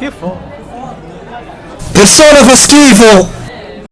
Che fa? Persona fa schifo!